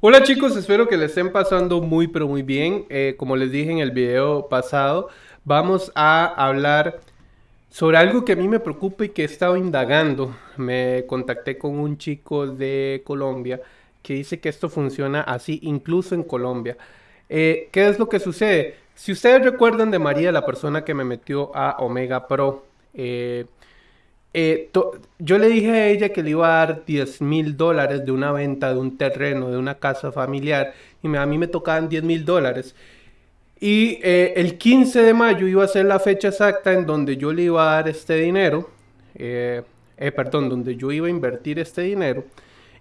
Hola chicos, espero que le estén pasando muy pero muy bien. Eh, como les dije en el video pasado, vamos a hablar sobre algo que a mí me preocupa y que he estado indagando. Me contacté con un chico de Colombia que dice que esto funciona así incluso en Colombia. Eh, ¿Qué es lo que sucede? Si ustedes recuerdan de María, la persona que me metió a Omega Pro, eh, eh, yo le dije a ella que le iba a dar 10 mil dólares de una venta de un terreno, de una casa familiar, y a mí me tocaban 10 mil dólares. Y eh, el 15 de mayo iba a ser la fecha exacta en donde yo le iba a dar este dinero, eh, perdón, donde yo iba a invertir este dinero.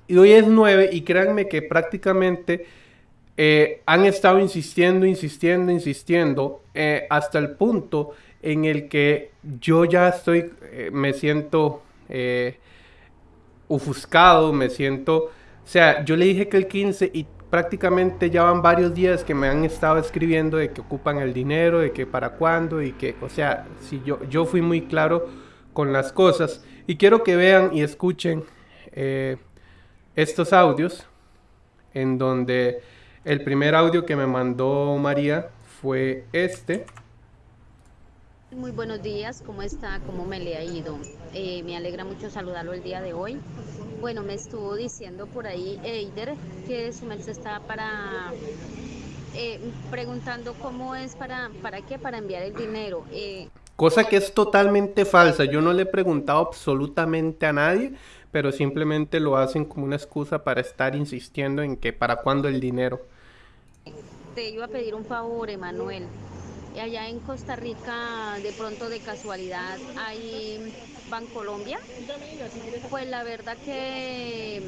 Y hoy es 9 y créanme que prácticamente han estado insistiendo, insistiendo, insistiendo hasta el punto en el que yo ya estoy, eh, me siento eh, ofuscado, me siento, o sea, yo le dije que el 15 y prácticamente ya van varios días que me han estado escribiendo de que ocupan el dinero, de que para cuándo y que, o sea, si yo, yo fui muy claro con las cosas y quiero que vean y escuchen eh, estos audios en donde el primer audio que me mandó María fue este. Muy buenos días, ¿cómo está? ¿Cómo me le ha ido? Eh, me alegra mucho saludarlo el día de hoy. Bueno, me estuvo diciendo por ahí Eider que su merced está para eh, preguntando cómo es para, para qué, para enviar el dinero. Eh, Cosa que es totalmente falsa. Yo no le he preguntado absolutamente a nadie, pero simplemente lo hacen como una excusa para estar insistiendo en que para cuándo el dinero. Te iba a pedir un favor, Emanuel allá en Costa Rica de pronto de casualidad hay Bancolombia. Pues la verdad que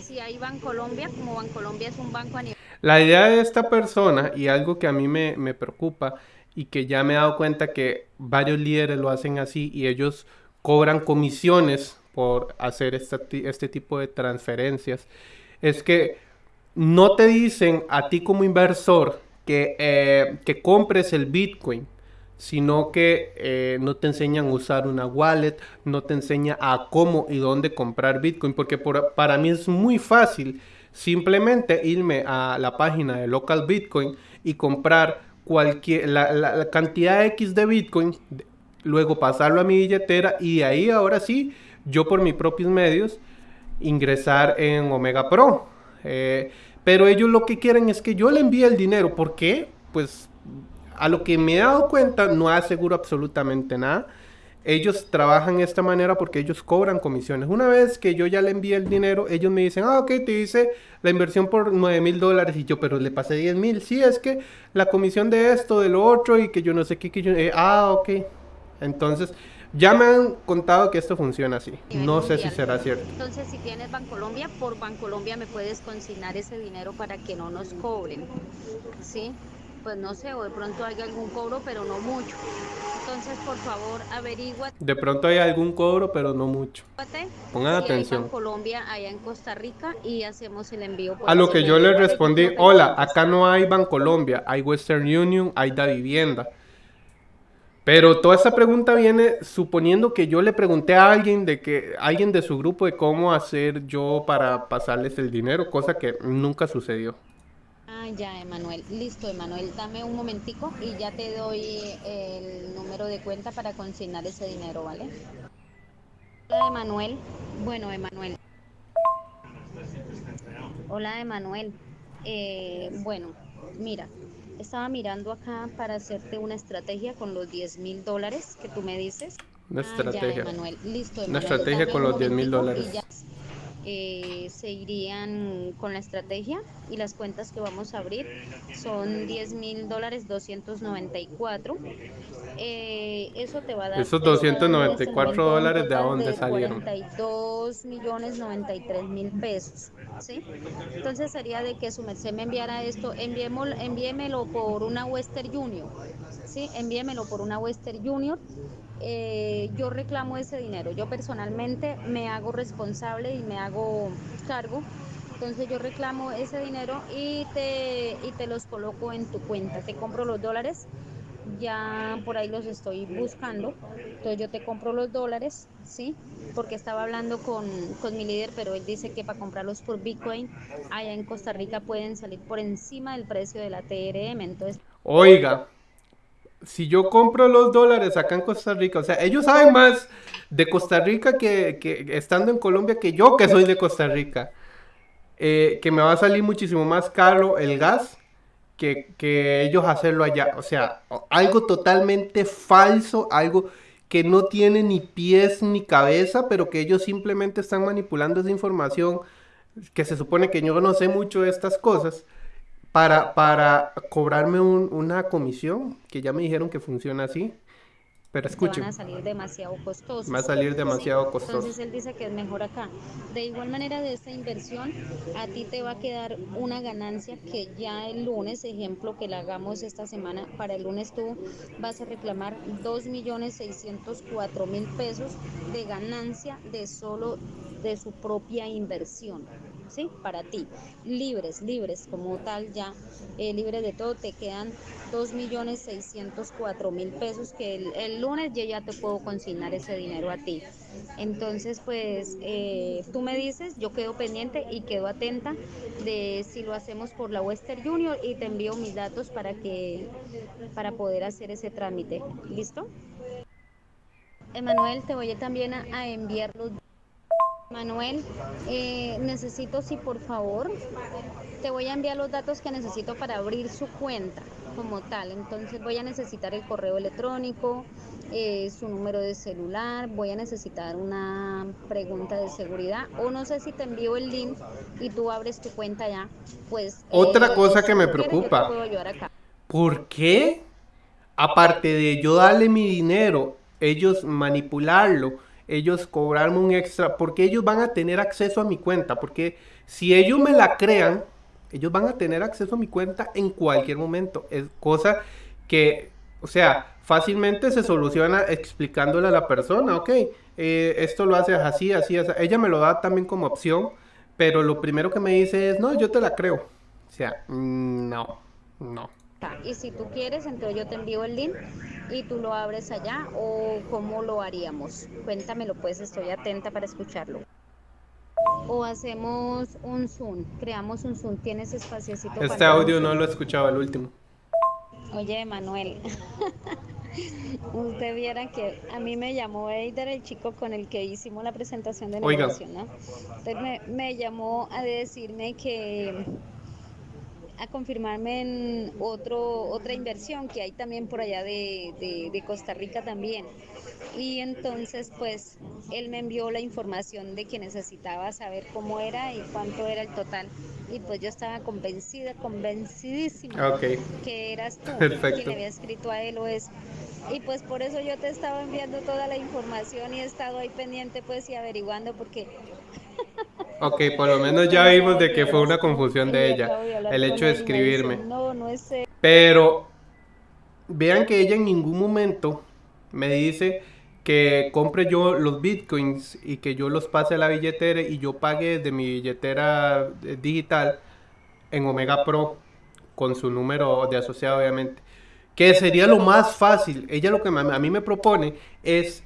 si hay Bancolombia, como Bancolombia es un banco a nivel... La idea de esta persona y algo que a mí me, me preocupa y que ya me he dado cuenta que varios líderes lo hacen así y ellos cobran comisiones por hacer este, este tipo de transferencias, es que no te dicen a ti como inversor que, eh, que compres el Bitcoin, sino que eh, no te enseñan a usar una wallet, no te enseña a cómo y dónde comprar Bitcoin, porque para mí es muy fácil simplemente irme a la página de local Bitcoin y comprar cualquier la, cantidad X de Bitcoin, luego pasarlo a mi billetera y ahí ahora sí, yo por mis propios medios ingresar en Omega Pro. Eh, pero ellos lo que quieren es que yo le envíe el dinero. ¿Por qué? Pues a lo que me he dado cuenta no aseguro absolutamente nada. Ellos trabajan de esta manera porque ellos cobran comisiones. Una vez que yo ya le envíe el dinero, ellos me dicen, ah, ok, te hice la inversión por 9 mil dólares. Y yo, pero le pasé 10 mil. Sí, es que la comisión de esto, de lo otro, y que yo no sé qué, yo... Eh, ah, ok. Entonces, ya me han contado que esto funciona así. No sé si será cierto. Entonces, si tienes Bancolombia, por Bancolombia me puedes consignar ese dinero para que no nos cobren. ¿Sí? Pues no sé, o de pronto hay algún cobro, pero no mucho. Entonces, por favor, averigua. De pronto hay algún cobro, pero no mucho. Pongan atención. Colombia, allá en Costa Rica, y hacemos el envío. A lo que yo le respondí, hola, acá no hay Bancolombia, hay Western Union, hay Da Vivienda. Pero toda esta pregunta viene suponiendo que yo le pregunté a alguien de que alguien de su grupo de cómo hacer yo para pasarles el dinero, cosa que nunca sucedió. Ah, ya, Emanuel. Listo, Emanuel. Dame un momentico y ya te doy el número de cuenta para consignar ese dinero, ¿vale? Hola, Emanuel. Bueno, Emanuel. Hola, Emanuel. Eh, bueno, mira, estaba mirando acá para hacerte una estrategia con los 10 mil dólares que tú me dices. Una ah, estrategia. Listo, Una estrategia con los 10 mil dólares. Eh, se irían con la estrategia y las cuentas que vamos a abrir son 10 mil dólares 294 eh, eso te va a dar esos 294 dólares de dónde salieron 42 millones 93 mil pesos ¿sí? entonces sería de que su merced me enviara esto envíemelo por una Western Junior ¿sí? envíemelo por una Western Junior eh, yo reclamo ese dinero. Yo personalmente me hago responsable y me hago cargo. Entonces yo reclamo ese dinero y te, y te los coloco en tu cuenta. Te compro los dólares ya por ahí los estoy buscando. Entonces yo te compro los dólares, ¿sí? Porque estaba hablando con, con mi líder, pero él dice que para comprarlos por Bitcoin, allá en Costa Rica pueden salir por encima del precio de la TRM. Entonces, Oiga, si yo compro los dólares acá en Costa Rica, o sea, ellos saben más de Costa Rica que, que estando en Colombia que yo que soy de Costa Rica. Eh, que me va a salir muchísimo más caro el gas que, que ellos hacerlo allá. O sea, algo totalmente falso, algo que no tiene ni pies ni cabeza, pero que ellos simplemente están manipulando esa información, que se supone que yo no sé mucho de estas cosas, para, para cobrarme un- una comisión, que ya me dijeron que funciona así. Pero escuchen, van a salir demasiado costosos. va a salir demasiado costoso. Entonces él dice que es mejor acá. De igual manera de esta inversión, a ti te va a quedar una ganancia que ya el lunes, ejemplo que la hagamos esta semana, para el lunes tú vas a reclamar 2.604.000 pesos de ganancia de solo de su propia inversión. ¿Sí? Para ti, libres, libres como tal ya, eh, libres de todo, te quedan 2.604.000 pesos que el, lunes yo ya te puedo consignar ese dinero a ti. Entonces, pues eh, tú me dices, yo quedo pendiente y quedo atenta de si lo hacemos por la Western Junior y te envío mis datos para que para poder hacer ese trámite. ¿Listo? Emanuel, te voy también a, a enviar los Manuel, eh, necesito si por favor te voy a enviar los datos que necesito para abrir su cuenta como tal. Entonces voy a necesitar el correo electrónico, eh, su número de celular, voy a necesitar una pregunta de seguridad o no sé si te envío el link y tú abres tu cuenta ya. Pues Otra eh, cosa que me preocupa. acá. ¿Por qué? Aparte de yo darle mi dinero, ellos manipularlo, ellos cobrarme un extra, porque ellos van a tener acceso a mi cuenta, porque si ellos me la crean, ellos van a tener acceso a mi cuenta en cualquier momento. Es cosa que, o sea, fácilmente se soluciona explicándole a la persona, ok, eh, esto lo haces así, así, así. Ella me lo da también como opción, pero lo primero que me dice es, no, yo te la creo. O sea, mm, no, no. Y si tú quieres, entonces yo te envío el link y tú lo abres allá o cómo lo haríamos. Cuéntamelo, pues estoy atenta para escucharlo. O hacemos un Zoom, creamos un Zoom, tienes espaciocito Este audio no lo he escuchado, el último. Oye, Manuel, usted viera que a mí me llamó Eider, el chico con el que hicimos la presentación de Oiga. negocio, ¿no? Entonces me, me llamó a decirme que a confirmarme en otro, otra inversión que hay también por allá de, de, de Costa Rica también. Y entonces, pues, él me envió la información de que necesitaba saber cómo era y cuánto era el total. Y pues yo estaba convencida, convencidísima Ok. que eras tú Perfecto. quien le había escrito a él o eso. Y pues por eso yo te estaba enviando toda la información y he estado ahí pendiente pues y averiguando porque Ok, por lo menos ya vimos de que fue una confusión de ella, el hecho de escribirme. No, no es él. Pero vean que ella en ningún momento me dice que compre yo los bitcoins y que yo los pase a la billetera y yo pague de mi billetera eh, digital en Omega Pro con su número de asociado obviamente. Que sería lo más fácil. Ella lo que a mí me propone es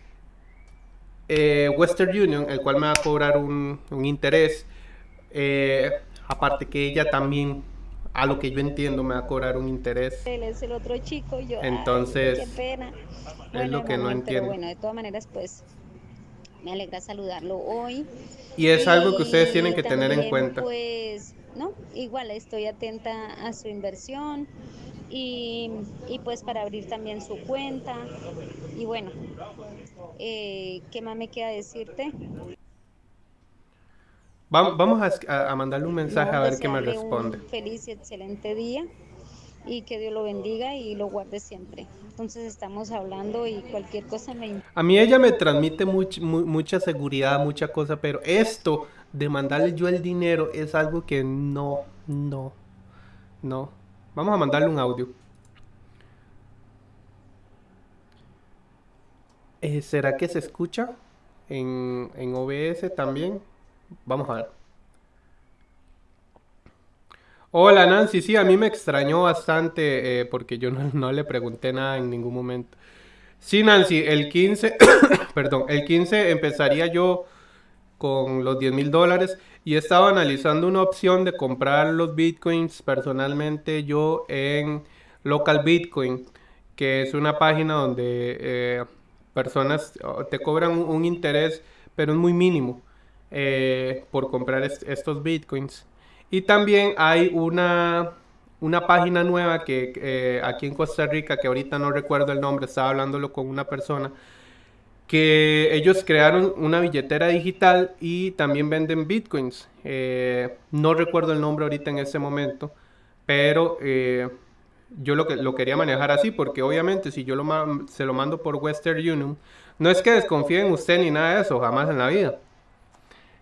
eh, Western Union, el cual me va a cobrar un, un interés. eh, aparte que ella también, a lo que yo entiendo, me va a cobrar un interés. Él es el otro chico y yo. ay, Entonces, qué pena. es lo que no entiendo. Pero bueno, de todas maneras, pues me alegra saludarlo hoy. Y es algo que ustedes tienen que tener en también, cuenta. Pues, no, igual estoy atenta a su inversión y, y pues para abrir también su cuenta. Y bueno, eh, ¿qué más me queda decirte? Va- Vamos a, a- mandarle un mensaje a ver qué me responde. Un feliz y excelente día y que Dios lo bendiga y lo guarde siempre. Entonces estamos hablando y cualquier cosa me A mí ella me transmite much- mu- mucha seguridad, mucha cosa, pero esto de mandarle yo el dinero es algo que no, no, no. Vamos a mandarle un audio. Eh, ¿será que se escucha en, en OBS también? Vamos a ver. Hola Nancy, sí, a mí me extrañó bastante eh, porque yo no, no le pregunté nada en ningún momento. Sí, Nancy, el 15, perdón, el 15 empezaría yo con los diez mil dólares y estaba analizando una opción de comprar los bitcoins personalmente yo en Local Bitcoin, que es una página donde eh, personas oh, te cobran un, interés, pero es muy mínimo eh, por comprar est- estos bitcoins. Y también hay una, una página nueva que eh, aquí en Costa Rica, que ahorita no recuerdo el nombre, estaba hablándolo con una persona, que ellos crearon una billetera digital y también venden bitcoins. Eh, no recuerdo el nombre ahorita en ese momento, pero eh, yo lo que lo quería manejar así, porque obviamente si yo lo se lo mando por Western Union, no es que desconfíe en usted ni nada de eso, jamás en la vida,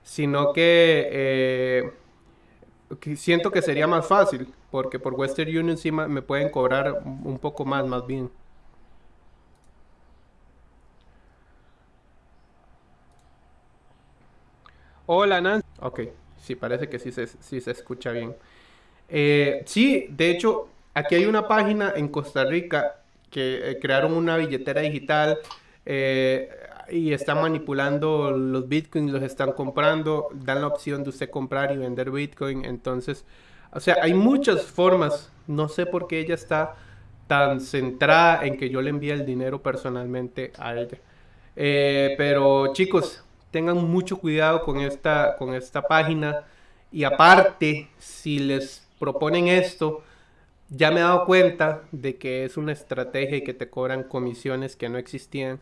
sino que eh, que siento que sería más fácil, porque por Western Union sí me pueden cobrar un poco más, más bien. Hola, Nancy. Ok, sí, parece que sí se, sí se escucha bien. Eh, sí, de hecho, aquí hay una página en Costa Rica que eh, crearon una billetera digital eh, y están manipulando los bitcoins, los están comprando, dan la opción de usted comprar y vender bitcoin. Entonces, o sea, hay muchas formas. No sé por qué ella está tan centrada en que yo le envíe el dinero personalmente a ella. Pero chicos, tengan mucho cuidado con esta, con esta página. Y aparte, si les proponen esto, ya me he dado cuenta de que es una estrategia y que te cobran comisiones que no existían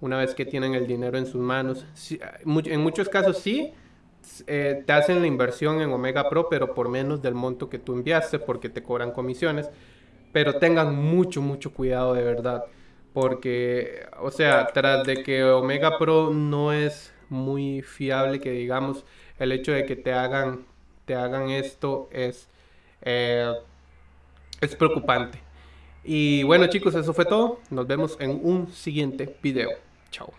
una vez que tienen el dinero en sus manos. En muchos casos sí, eh, te hacen la inversión en Omega Pro, pero por menos del monto que tú enviaste porque te cobran comisiones. Pero tengan mucho, mucho cuidado de verdad. Porque, o sea, tras de que Omega Pro no es muy fiable, que digamos, el hecho de que te hagan, te hagan esto es, eh, es preocupante. Y bueno chicos, eso fue todo. Nos vemos en un siguiente video. Chao.